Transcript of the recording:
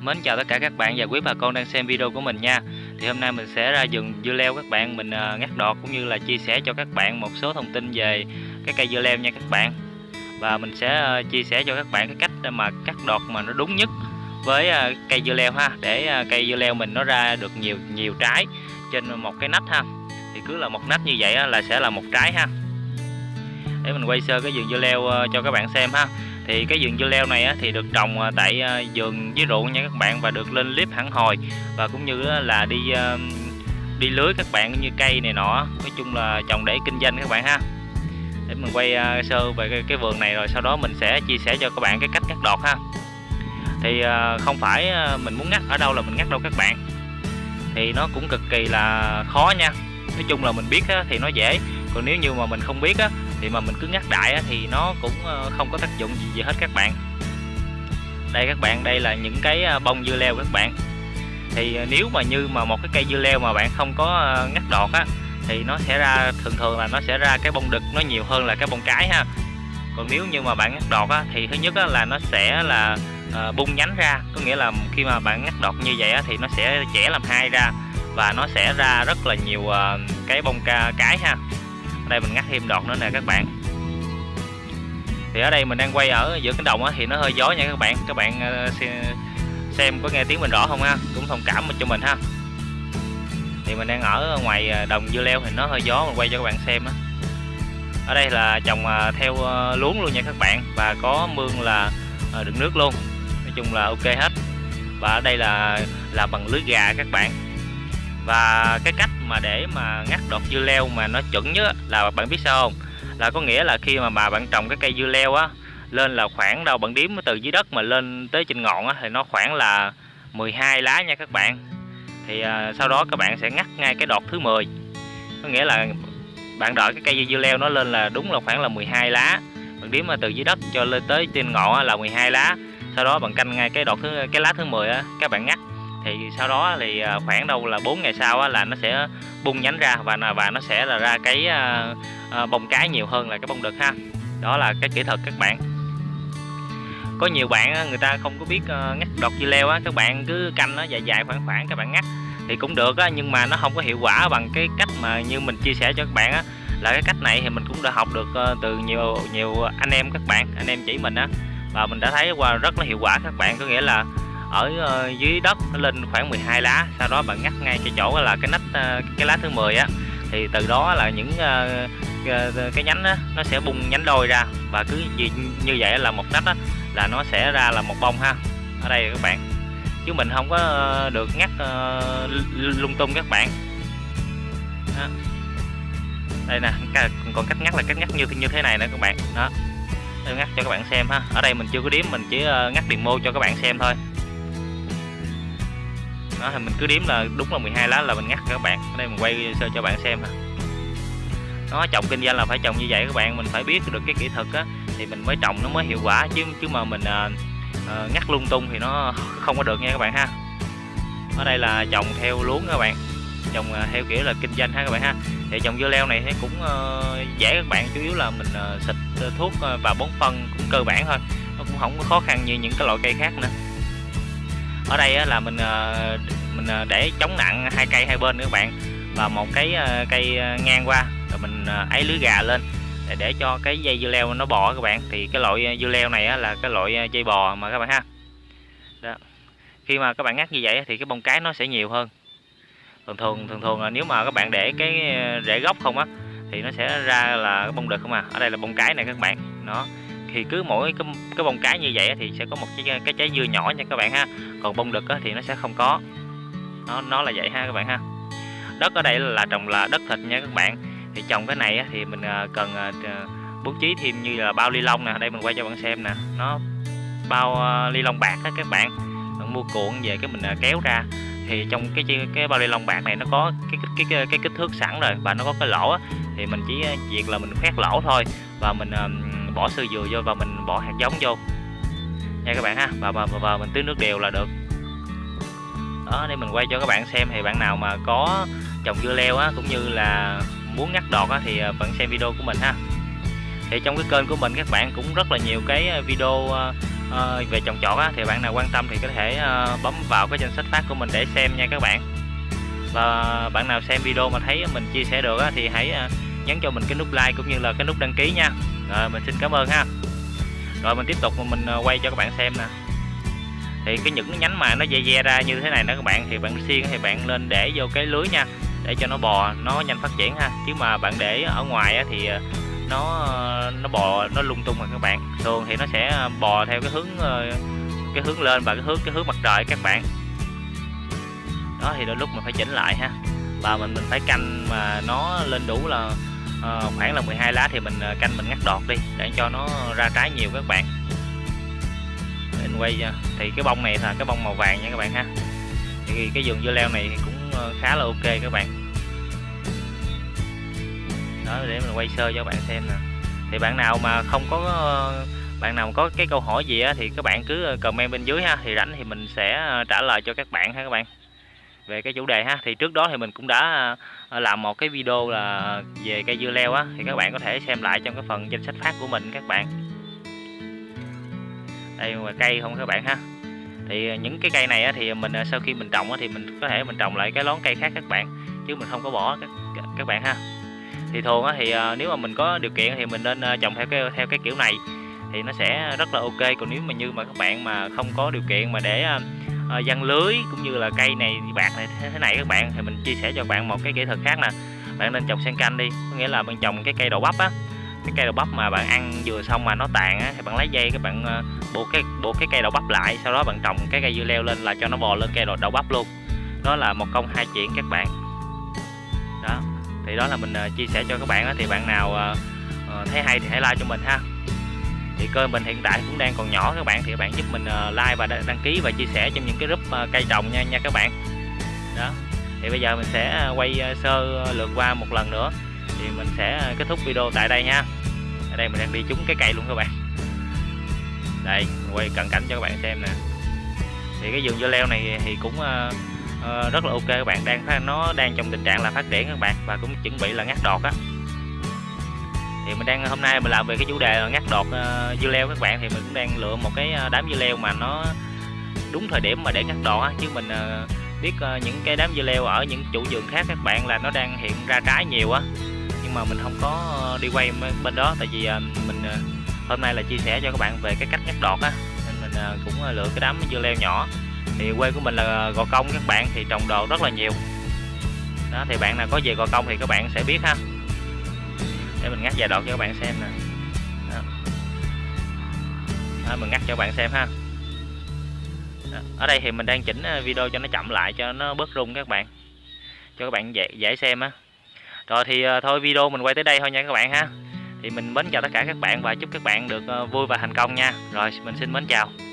Mến chào tất cả các bạn và quý bà con đang xem video của mình nha. Thì hôm nay mình sẽ ra vườn dưa leo các bạn. Mình à, ngắt đọt cũng như là chia sẻ cho các bạn một số thông tin về cái cây dưa leo nha các bạn. Và mình sẽ à, chia sẻ cho các bạn cái cách mà cắt đọt mà nó đúng nhất với à, cây dưa leo ha. Để cây dưa leo mình nó ra được nhiều nhiều trái trên một cái nách ha. Thì cứ là một nách như vậy là sẽ là một trái ha. Để mình quay sơ cái vườn dưa leo ờ, cho các bạn xem ha thì cái vườn dưa leo này á, thì được trồng à, tại à, vườn dưới ruộng nha các bạn và được lên clip hẳn hồi và cũng như là đi à, đi lưới các bạn như cây này nọ. Nói chung là trồng để kinh doanh các bạn ha. Để mình quay sơ về cái, cái vườn này rồi sau đó mình sẽ chia sẻ cho các bạn cái cách cắt đọt ha. Thì không phải mình muốn ngắt ở đâu là mình ngắt đâu các bạn. Thì nó cũng cực kỳ là khó nha. Nói chung là mình biết thì nó dễ. Còn nếu như mà mình không biết á thì mà mình cứ ngắt đại thì nó cũng ờ, không có tác dụng gì, gì hết các bạn. Đây các bạn đây là những cái ờ, bông dưa leo các bạn. Thì ờ, nếu mà như mà một cái cây dưa leo mà bạn không có ngắt đọt á thì nó sẽ ra thường thường là nó sẽ ra cái bông đực nó nhiều hơn là cái bông cái ha. Còn nếu như mà bạn ngắt đọt á, thì thứ nhất á, là nó sẽ là à, bung nhánh ra. Có nghĩa là khi mà bạn ngắt đọt như vậy á, thì nó sẽ chẻ làm hai ra và nó sẽ ra rất là nhiều à, cái bông ca cái ha đây mình ngắt thêm đọt nữa nè các bạn. Thì ở đây mình đang quay ở giữa cánh đồng á, thì nó hơi gió nha các bạn. Các bạn ờ, xem có nghe tiếng mình rõ không ha? Cũng thông cảm cho mình ha. Thì mình đang ở ngoài ờ, đồng dưa leo thì nó hơi gió mình quay cho các bạn xem á. Ở đây là trồng ờ, theo luống luôn nha các bạn và có mương là đựng nước luôn. Nói chung là ok hết. Và ở đây là là bằng lưới gà các bạn. Và cái cách mà để mà ngắt đọt dưa leo mà nó chuẩn nhất là bạn biết sao không? Là có nghĩa là khi mà bà bạn trồng cái cây dưa leo á lên là khoảng đâu bạn điếm từ dưới đất mà lên tới trên ngọn á thì nó khoảng là 12 lá nha các bạn. Thì à, sau đó các bạn sẽ ngắt ngay cái đọt thứ 10 có nghĩa là bạn đợi cái cây dưa leo nó lên là đúng là khoảng là 12 lá. Bạn điếm mà từ dưới đất cho lên tới trên ngọn á, là 12 lá. Sau đó bạn canh ngay cái đọt thứ cái lá thứ 10 á các bạn ngắt thì sau đó thì à, khoảng đâu là 4 ngày sau là nó sẽ bung nhánh ra và và nó sẽ là ra cái à, à, bông cái nhiều hơn là cái bông đực ha. Đó là cái kỹ thuật các bạn. Có nhiều bạn người ta không có biết ngắt đọt dưa leo á, các bạn cứ canh nó dài dài khoảng khoảng các bạn ngắt thì cũng được á, nhưng mà nó không có hiệu quả bằng cái cách mà như mình chia sẻ cho các bạn á. Là cái cách này thì mình cũng đã học được ờ, từ nhiều nhiều anh em các bạn, anh em chỉ mình á. Và mình đã thấy qua rất là hiệu quả các bạn. Có nghĩa là ở ờ, dưới đất nó lên khoảng 12 lá sau đó bạn ngắt ngay cái chỗ là cái nách ờ, cái lá thứ 10 á. Thì từ đó là những ờ, cái nhánh á, nó sẽ bung nhánh đôi ra và cứ như vậy là một nách á, là nó sẽ ra là một bông ha. Ở đây các bạn. Chứ mình không có được ngắt lung tung các bạn. Đó. đây nè còn cách ngắt là cách ngắt như như thế này nè các bạn. Đó. Tôi ngắt cho các bạn xem ha. Ở đây mình chưa có điếm mình chỉ ngắt demo cho các bạn xem thôi đó thì mình cứ đếm là đúng là 12 lá là mình ngắt các bạn. Ở đây mình quay sơ cho bạn xem ha nó trồng kinh doanh là phải trồng như vậy các bạn mình phải biết được cái kỹ thuật á thì mình mới trồng nó mới hiệu quả chứ chứ mà mình à, à, ngắt lung tung thì nó không có được nha các bạn ha. Ở đây là trồng theo luống các bạn. Trồng theo à, kiểu là kinh doanh ha các bạn ha. Thì trồng dưa leo này thì cũng uh, dễ các bạn chủ yếu là mình uh, xịt ờ, thuốc và bón phân cũng cơ bản thôi. Nó cũng không có khó khăn như những cái loại cây khác nữa ở đây là mình ờ, mình ờ, để chống nặng hai cây hai bên nữa các bạn. Và một cái ờ, cây ngang qua rồi mình ấy lưới gà lên để, để cho cái dây dưa leo nó bò các bạn. Thì cái loại dưa leo này là cái loại dây bò mà các bạn ha. Đó. khi mà các bạn ngắt như vậy thì cái bông cái nó sẽ nhiều hơn. Thường thường thường thường là nếu mà các bạn để cái rễ gốc không á thì nó sẽ ra là cái bông đực không à. Ở đây là bông cái này các bạn. Nó thì cứ mỗi cái, cái bông cái như vậy thì sẽ có một cái, cái trái dưa nhỏ nha các bạn ha. Còn bông đực thì nó sẽ không có. Nó nó là vậy ha các bạn ha. Đất ở đây là trồng là đất thịt nha các bạn. Thì trồng cái này thì mình à, cần à, à, bố trí thêm như là bao ly lông nè. Đây mình quay cho bạn xem nè. Nó bao ly lông bạc các bạn. Mình mua cuộn về cái mình kéo ra. Thì trong cái cái bao ly lông bạc này nó có cái cái cái, cái kích thước sẵn rồi và nó có cái lỗ thì mình chỉ việc là mình khoét lỗ thôi và mình mình bỏ sơ dừa vô và mình bỏ hạt giống vô. Nha các bạn ha và và, và mình tưới nước đều là được. Đó để mình quay cho các bạn xem thì bạn nào mà có trồng dưa leo á cũng như là muốn ngắt đọt á thì à, bạn xem video của mình ha. Thì trong cái kênh của mình các bạn cũng rất là nhiều cái à, video uh, về trồng trọt á, thì bạn nào quan tâm thì có thể uh, bấm vào cái danh sách phát của mình để xem nha các bạn. Và bạn nào xem video mà thấy mình chia sẻ được á, thì hãy uh, nhấn cho mình cái nút like cũng như là cái nút đăng ký nha. Rồi, mình xin cảm ơn ha. Rồi, mình tiếp tục mình ờ, quay cho các bạn xem nè. Thì cái những cái nhánh mà nó dè dè ra như thế này đó các bạn, thì bạn xiên thì bạn lên để vô cái lưới nha, để cho nó bò, nó nhanh phát triển ha. Chứ mà bạn để ở ngoài thì ờ, nó nó bò, nó lung tung rồi các bạn. Thường thì nó sẽ ờ, bò theo cái hướng cái hướng lên và cái hướng cái hướng mặt trời các bạn. Đó, thì đôi lúc mình phải chỉnh lại ha. Và mình mình phải canh mà nó lên đủ là Ờ, khoảng là 12 lá thì mình ờ, canh mình ngắt đọt đi để cho nó ra trái nhiều các bạn. Để mình quay ờ, thì cái bông này là cái bông màu vàng nha các bạn ha. Thì cái vườn dưa leo này cũng khá là ok các bạn. Đó để mình quay sơ cho các bạn xem nè. Thì bạn nào mà không có bạn nào có cái câu hỏi gì á, thì các bạn cứ comment bên dưới ha. Thì rảnh thì mình sẽ trả lời cho các bạn ha các bạn về cái chủ đề ha. Thì trước đó thì mình cũng đã à, làm một cái video là về cây dưa leo á. Thì các bạn có thể xem lại trong cái phần danh sách phát của mình các bạn. Đây là cây không các bạn ha. Thì à, những cái cây này á, thì mình à, sau khi mình trồng á, thì mình có thể mình trồng lại cái lón cây khác các bạn chứ mình không có bỏ các, các bạn ha. Thì thường á, thì nếu mà mình có điều kiện thì mình nên trồng theo cái theo cái kiểu này. Thì nó sẽ rất là ok. Còn nếu mà như mà các bạn mà không có điều kiện mà để uh, uh, lưới cũng như là cây này bạc này thế này các bạn thì mình chia sẻ cho bạn một cái kỹ thuật khác nè. Bạn nên trồng sen canh đi có nghĩa là bạn trồng cái cây đậu bắp á. Cái cây đậu bắp mà bạn ăn vừa xong mà nó tàn á thì bạn lấy dây các bạn uh, buộc cái buộc cái cây đậu bắp lại sau đó bạn trồng cái cây dưa leo lên là cho nó bò lên cây đậu, đậu bắp luôn. Đó là một công hai chuyện các bạn. Đó thì đó là mình uh, chia sẻ cho các bạn đó. thì bạn nào uh, thấy hay thì hãy like cho mình ha thì kênh mình hiện tại cũng đang còn nhỏ các bạn thì các bạn giúp mình ờ, like và đăng ký và chia sẻ trong những cái group ờ, cây trồng nha nha các bạn. Đó. Thì bây giờ mình sẽ ờ, quay sơ lượt qua một lần nữa. Thì mình sẽ kết thúc video tại đây nha. Ở đây mình đang đi trúng cái cây luôn các bạn. Đây mình quay cận cảnh cho các bạn xem nè. Thì cái vườn dưa leo này thì cũng uh, uh, rất là ok các bạn. Đang nó đang trong tình trạng là phát triển các bạn và cũng chuẩn bị là ngắt đọt á thì mình đang hôm nay mình làm về cái chủ đề là ngắt đọt uh, dưa leo các bạn. Thì mình cũng đang lựa một cái ờ, đám dưa leo mà nó đúng thời điểm mà để ngắt đọt á. Chứ mình uh, biết uh, những cái đám dưa leo ở những chủ vườn khác các bạn là nó đang hiện ra trái nhiều á. Nhưng mà mình không có đi quay bên đó. Tại vì uh, mình uh, hôm nay là chia sẻ cho các bạn về cái cách ngắt đọt á. Nên mình uh, cũng lựa cái đám dưa leo nhỏ. Thì quê của mình là gò công các bạn thì trồng đồ rất là nhiều. Đó thì bạn nào có về gò công thì các bạn sẽ biết ha để mình ngắt vài đoạn cho các bạn xem nè. Đó. Đó, mình ngắt cho các bạn xem ha. Đó. ở đây thì mình đang chỉnh ờ, video cho nó chậm lại cho nó bớt rung các bạn. Cho các bạn dễ, dễ xem á. Rồi thì ờ, thôi video mình quay tới đây thôi nha các bạn ha. Thì mình mến chào tất cả các bạn và chúc các bạn được ờ, vui và thành công nha. Rồi mình xin mến chào.